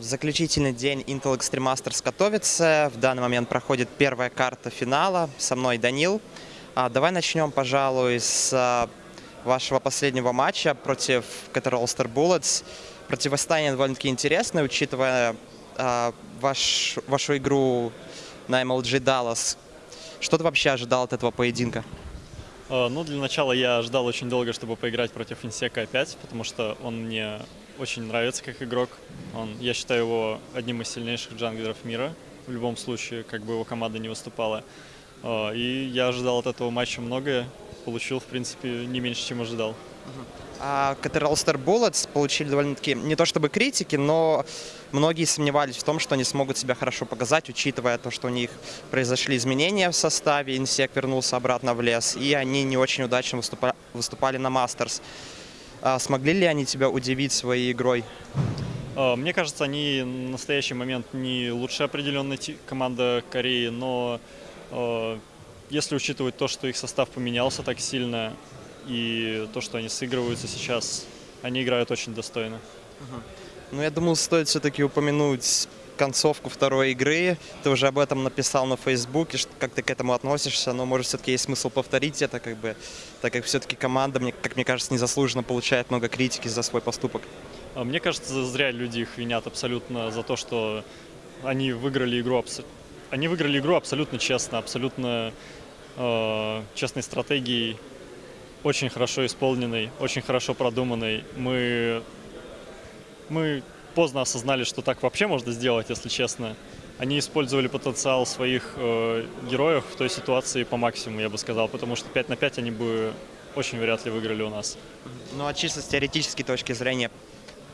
Заключительный день Intel Extreme Masters готовится. В данный момент проходит первая карта финала. Со мной Данил. А, Давай начнем, пожалуй, с а, вашего последнего матча против Caterham Star Bullets. Противостояние довольно-таки интересное, учитывая а, ваш, вашу игру на MLG Dallas. Что ты вообще ожидал от этого поединка? Э, Ну, для начала я ждал очень долго, чтобы поиграть против Инсека опять, потому что он мне очень нравится как игрок. Он, я считаю его одним из сильнейших джанглеров мира, в любом случае, как бы его команда не выступала. Э, И я ожидал от этого матча многое, получил, в принципе, не меньше, чем ожидал. А Star Bullets получили довольно-таки не то чтобы критики, но многие сомневались в том, что они смогут себя хорошо показать, учитывая то, что у них произошли изменения в составе, Инсек вернулся обратно в лес, и они не очень удачно выступа- выступали на Мастерс. А смогли ли они тебя удивить своей игрой? Э, Мне кажется, они в настоящий момент не лучшая определенная ти- команда Кореи, но э, если учитывать то, что их состав поменялся так сильно, и то, что они сыгрываются сейчас, они играют очень достойно. Ну, я думаю, стоит все-таки упомянуть концовку второй игры. Ты уже об этом написал на Фейсбуке, как ты к этому относишься, но, может, все-таки есть смысл повторить это, как бы, так как все-таки команда, мне, как мне кажется, незаслуженно получает много критики за свой поступок. А Мне кажется, зря люди их винят абсолютно за то, что они выиграли игру, они выиграли игру абсолютно честно, абсолютно э, честной стратегией, очень хорошо исполненной, очень хорошо продуманной. Мы, мы поздно осознали, что так вообще можно сделать, если честно. Они использовали потенциал своих э, героев в той ситуации по максимуму, я бы сказал, потому что 5 на 5 они бы очень вряд ли выиграли у нас. Ну, а чисто с теоретической точки зрения,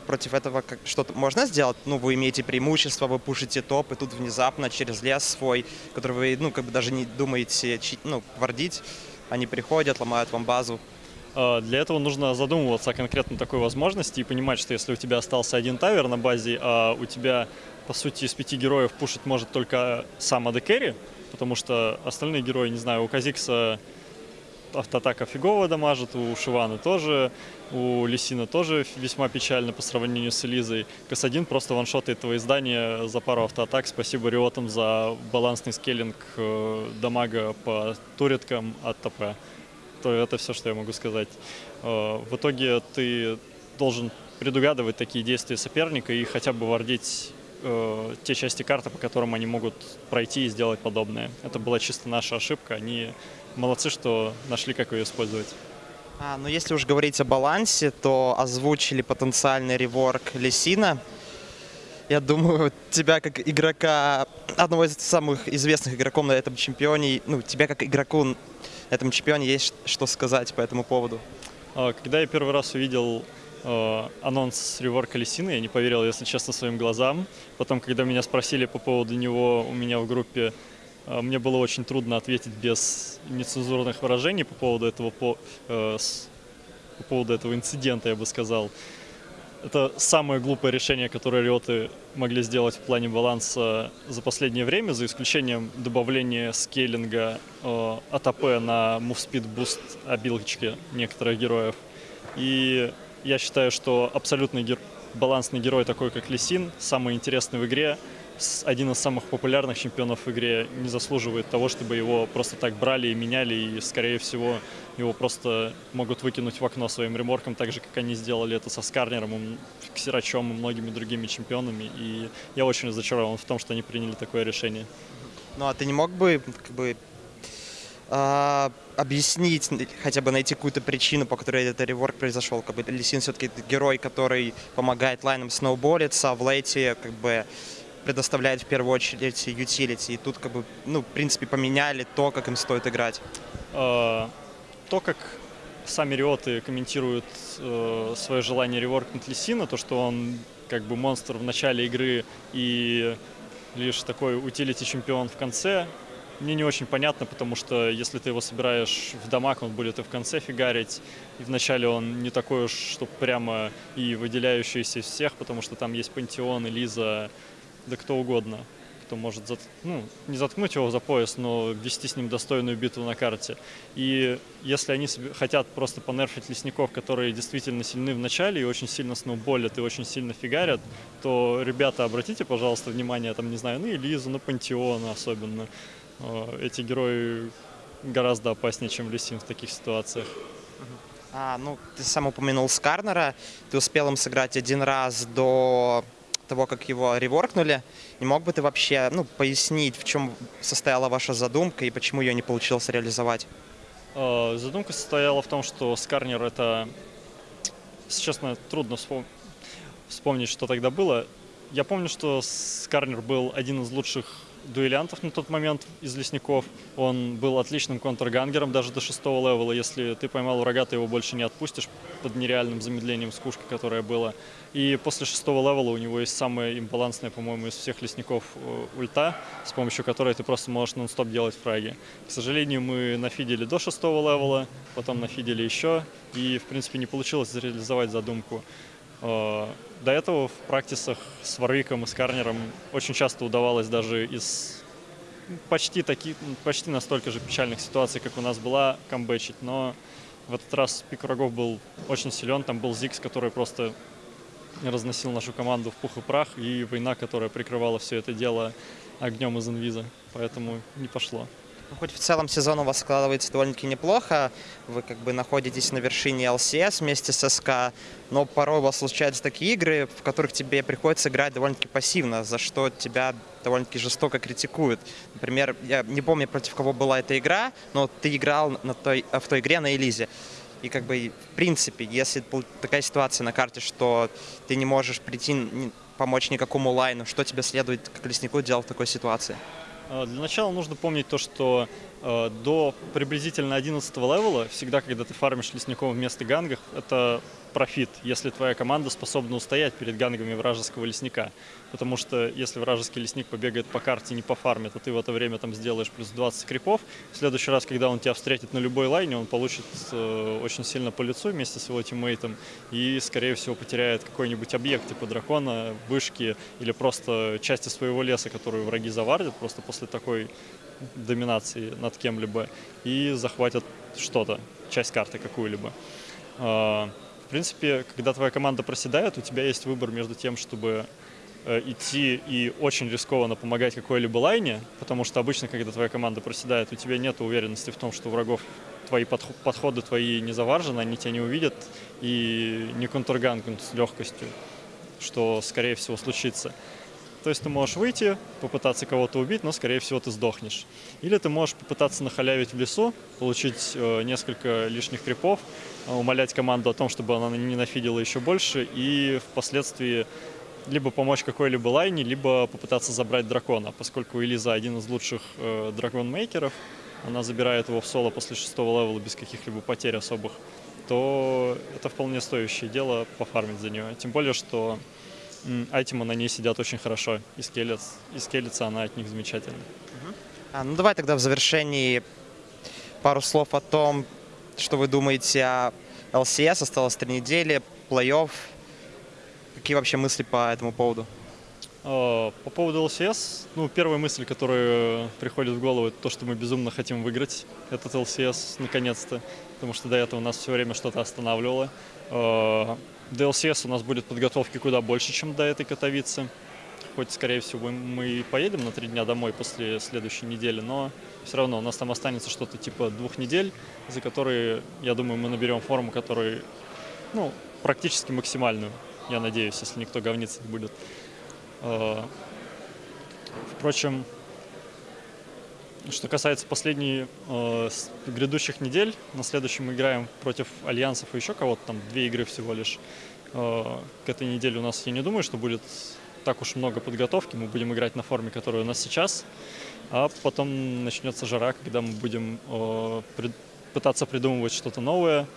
против этого что-то можно сделать? Ну, вы имеете преимущество, вы пушите топ, и тут внезапно через лес свой, который вы, ну, как бы даже не думаете, ну, вардить, они приходят, ломают вам базу. А, Для этого нужно задумываться о конкретно такой возможности и понимать, что если у тебя остался один тавер на базе, а у тебя, по сути, из пяти героев пушить может только сам AD потому что остальные герои, не знаю, у Казикса автоатака фигово дамажит, у Шивана тоже, у Лисина тоже весьма печально по сравнению с Элизой. КС-1 просто ваншотает твои здания за пару автоатак. Спасибо Риотам за балансный скейлинг э, дамага по туреткам от ТП то это все, что я могу сказать. Э, В итоге ты должен предугадывать такие действия соперника и хотя бы вардить э, те части карты, по которым они могут пройти и сделать подобное. Это была чисто наша ошибка. Они молодцы, что нашли, как ее использовать. А, ну, если уж говорить о балансе, то озвучили потенциальный реворк Лесина. Я думаю, тебя как игрока, одного из самых известных игроков на этом чемпионе, ну, тебя как игроку этом чемпионе есть что сказать по этому поводу. А, Когда я первый раз увидел э, анонс реворка Лисины, я не поверил, если честно, своим глазам. Потом, когда меня спросили по поводу него у меня в группе, э, мне было очень трудно ответить без нецензурных выражений по поводу этого, по, э, по поводу этого инцидента, я бы сказал. Это самое глупое решение, которое риоты могли сделать в плане баланса за последнее время, за исключением добавления скейлинга э, АТП на Move Speed Boost обилочки некоторых героев. И я считаю, что абсолютный гер- балансный герой, такой как Лисин, самый интересный в игре, один из самых популярных чемпионов в игре, не заслуживает того, чтобы его просто так брали и меняли, и, скорее всего, его просто могут выкинуть в окно своим реморком, так же, как они сделали это со Скарнером, Ксерачом и многими другими чемпионами. И я очень разочарован в том, что они приняли такое решение. Ну, а ты не мог бы, как бы, а, объяснить, хотя бы найти какую-то причину, по которой этот реворк произошел? Как бы Лисин все-таки герой, который помогает лайнам сноуболиться, а в лейте, как бы, предоставляет в первую очередь ютилити. И тут, как бы, ну, в принципе, поменяли то, как им стоит играть. Э, То, как сами риоты комментируют э, свое желание реворкнуть Лисина, то, что он как бы монстр в начале игры и лишь такой утилити чемпион в конце, мне не очень понятно, потому что если ты его собираешь в дамаг, он будет и в конце фигарить, и вначале он не такой уж, что прямо и выделяющийся из всех, потому что там есть Пантеон, Элиза, да кто угодно, кто может зат- ну, не заткнуть его за пояс, но вести с ним достойную битву на карте. И если они хотят просто понерфить лесников, которые действительно сильны в начале и очень сильно сноуболят и очень сильно фигарят, то, ребята, обратите, пожалуйста, внимание, там, не знаю, на Элизу, на Пантеона особенно. Э, Эти герои гораздо опаснее, чем Лисин в таких ситуациях. А, ну, ты сам упомянул Скарнера. Ты успел им сыграть один раз до того, как его реворкнули. Не мог бы ты вообще ну, пояснить, в чем состояла ваша задумка и почему ее не получилось реализовать? Э, Задумка состояла в том, что Скарнер это, если честно, трудно вспом- вспомнить, что тогда было. Я помню, что Скарнер был один из лучших дуэлянтов на тот момент из лесников. Он был отличным контргангером даже до шестого левела. Если ты поймал врага, ты его больше не отпустишь под нереальным замедлением скушки, которое было. И после шестого левела у него есть самая имбалансная, по-моему, из всех лесников э, ульта, с помощью которой ты просто можешь нон-стоп делать фраги. К сожалению, мы нафидели до шестого левела, потом нафидели еще, и, в принципе, не получилось реализовать задумку. Э, До этого в практисах с Варвиком и с Карнером очень часто удавалось даже из почти, таки, почти настолько же печальных ситуаций, как у нас была, камбэчить, но в этот раз пик врагов был очень силен, там был Зикс, который просто разносил нашу команду в пух и прах, и война, которая прикрывала все это дело огнем из инвиза, поэтому не пошло. Ну, хоть в целом сезон у вас складывается довольно-таки неплохо, вы как бы находитесь на вершине ЛСС вместе с СК, но порой у вас случаются такие игры, в которых тебе приходится играть довольно-таки пассивно, за что тебя довольно-таки жестоко критикуют. Например, я не помню, против кого была эта игра, но ты играл на той, в той игре на Элизе. И как бы, в принципе, если такая ситуация на карте, что ты не можешь прийти, помочь никакому лайну, что тебе следует как леснику делать в такой ситуации? Э, Для начала нужно помнить то, что до приблизительно 11 левела, всегда, когда ты фармишь лесников вместо гангов, это профит, если твоя команда способна устоять перед гангами вражеского лесника. Потому что если вражеский лесник побегает по карте не по фарме, то ты в это время там сделаешь плюс 20 крипов. В следующий раз, когда он тебя встретит на любой лайне, он получит э, очень сильно по лицу вместе с его тиммейтом и, скорее всего, потеряет какой-нибудь объект типа дракона, вышки или просто части своего леса, которую враги завардят просто после такой доминации над кем-либо и захватят что-то, часть карты какую-либо. А, В принципе, когда твоя команда проседает, у тебя есть выбор между тем, чтобы э, идти и очень рискованно помогать какой-либо лайне, потому что обычно, когда твоя команда проседает, у тебя нет уверенности в том, что врагов твои подх- подходы твои не заваржены, они тебя не увидят и не контргангнут с легкостью, что, скорее всего, случится. То есть ты можешь выйти, попытаться кого-то убить, но, скорее всего, ты сдохнешь. Или ты можешь попытаться нахалявить в лесу, получить э, несколько лишних крипов, э, умолять команду о том, чтобы она не нафидила еще больше, и впоследствии либо помочь какой-либо лайне, либо попытаться забрать дракона, поскольку Элиза один из лучших э, дракон-мейкеров, она забирает его в соло после шестого левела без каких-либо потерь особых, то это вполне стоящее дело пофармить за нее. Тем более, что м, айтемы на ней сидят очень хорошо, и, скелец, и скелется она от них замечательно. А, ну давай тогда в завершении пару слов о том, что вы думаете о ЛСС. Осталось три недели, плей-офф. Какие вообще мысли по этому поводу? А, По поводу LCS, ну, первая мысль, которая приходит в голову, это то, что мы безумно хотим выиграть этот LCS наконец-то, потому что до этого нас все время что-то останавливало. А, До LCS у нас будет подготовки куда больше, чем до этой Катовицы. Хоть, скорее всего, мы и поедем на три дня домой после следующей недели, но все равно у нас там останется что-то типа двух недель, за которые, я думаю, мы наберем форму, которая, ну, практически максимальную, я надеюсь, если никто говниться не будет. Э, Впрочем, что касается последней э, грядущих недель, на следующем мы играем против альянсов и еще кого-то, там две игры всего лишь. Э, К этой неделе у нас, я не думаю, что будет так уж много подготовки, мы будем играть на форме, которая у нас сейчас, а потом начнется жара, когда мы будем э, прид- пытаться придумывать что-то новое,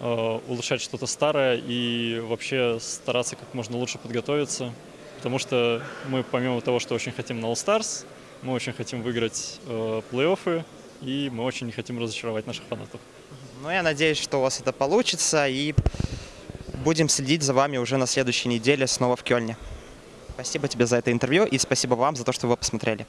э, улучшать что-то старое и вообще стараться как можно лучше подготовиться. Потому что мы, помимо того, что очень хотим на All Stars, мы очень хотим выиграть э, плей-оффы, и мы очень не хотим разочаровать наших фанатов. Ну, я надеюсь, что у вас это получится, и будем следить за вами уже на следующей неделе снова в Кёльне. Спасибо тебе за это интервью и спасибо вам за то, что вы посмотрели.